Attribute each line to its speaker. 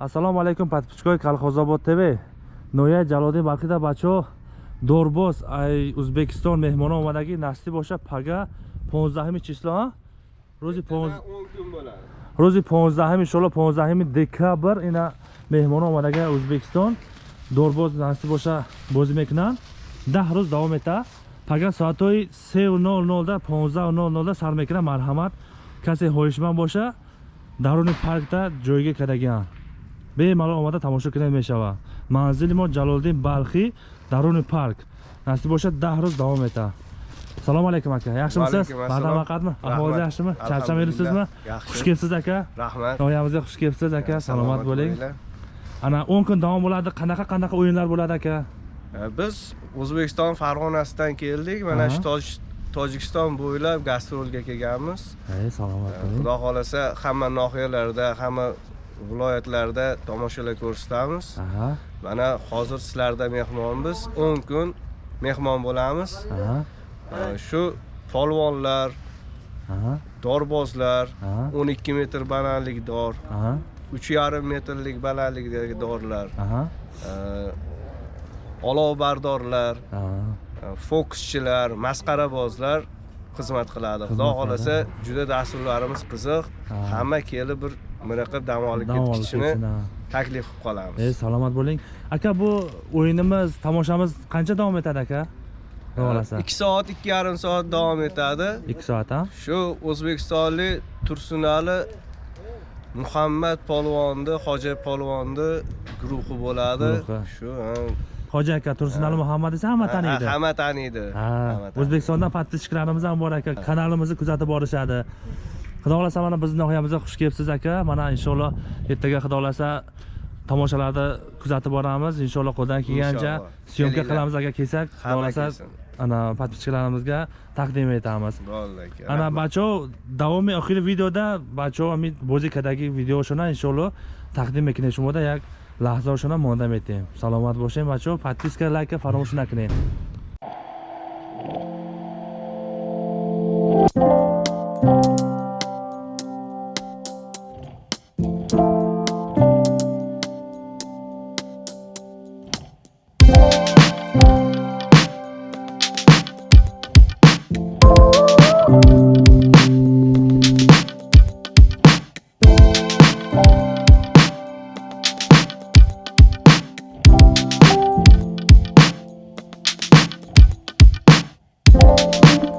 Speaker 1: ассалому алайкум подписчикои колхозобод тв. Нояи ҷалодин балхида бачаҳо дорбоз ай ӯзбекистон меҳмонон омадаги насти боша пага 15 число рӯзи 15 рӯзи 15 иншолло 15 декабр ина меҳмонон омадаги ӯзбекистон дорбоз насти боша бозӣ мекунанд. Даҳ рӯз давом мета. Пага соатҳои 3:00 да 15:00 да сар мекунад. Марҳамат касе ҳоишманд боша даруни паркда ҷойгир кардагианд тамошо кунед мешавад манзили мо ҷалолиддин балхӣ даруни парк насиб бошад даҳ рӯз давом мета салому алайкум ака yaxshimisiz? Баъдан вақтми аҳволиз yaxshimi? Charchamay yuribsizmi xush kelibsiz aka?
Speaker 2: Rahmat.
Speaker 1: Noyamizga xush kelibsiz aka. Salomat bo'ling. ana 10 kun davom bo'ladi qanaqa qanaqa o'yinlar bo'ladi aka?
Speaker 2: Biz o'zbekiston farg'onasidan keldik. Mana shu Toj- tojikiston bo'ylab gastrolga kelganmiz.
Speaker 1: Salomat bo'ling.
Speaker 2: xudo xohlasa hamma nohiyalarda hamma viloyatlarda tomoshalar ko'rsatamiz. Mana hozir sizlarda mehmonmiz. 10 kun mehmon bo'lamiz. E, shu polvonlar dorbozlar
Speaker 1: aha.
Speaker 2: 12 metr balandlik dor
Speaker 1: aha.
Speaker 2: 3,5 metrlik balandlikdagi dorlar e, olovbardorlar
Speaker 1: aha.
Speaker 2: fokuschilar masqarabozlar xizmat qiladi. Xudo xohlasa juda dasturlarimiz qiziq.
Speaker 1: Ha.
Speaker 2: hamma kelib bir miriqib dam olib ketishini taklif qilib qolamiz.
Speaker 1: Salomat bo'ling. Aka bu o'yinimiz tomoshamiz qancha davom etadi aka? Xohlasa
Speaker 2: ikki soat ikki yarim soat davom etadi.
Speaker 1: 2 soat ha?
Speaker 2: Shu o'zbekistonlik tursunali muhammad polvonni hoji polvonni guruhi bo'ladi. Shu ha.
Speaker 1: hoji aka tursunali muhammad esa hamma taniydi
Speaker 2: Ha, hamma taniydi
Speaker 1: o'zbekistondan подписчикlarimiz ham bor aka. Kanalimizni kuzatib borishadi xudo xohlasa mana bizni noyamizga xush kelibsiz aka. Mana inshaalloh ertaga xudo xohlasa tomoshalarni kuzatib boramiz. Inshaalloh qo'ldan kelgancha
Speaker 2: Inshaalloh.
Speaker 1: syomka
Speaker 2: Kelinglar.
Speaker 1: qilamiz agar kelsak. Xudo
Speaker 2: Hamma
Speaker 1: xohlasa
Speaker 2: kelsin.
Speaker 1: ana подписчикlarimizga taqdim etamiz.
Speaker 2: Bo'ldi aka.
Speaker 1: Ana
Speaker 2: rahmat.
Speaker 1: бачаҳо давоми охири видеода бачаҳо ҳамин бозӣ кардаги видеошона иншоалло тақдим мекунем шумода як лаҳзаошона монда метем саломат бошем бачаҳо подписка лайка фаромӯш накунед Thank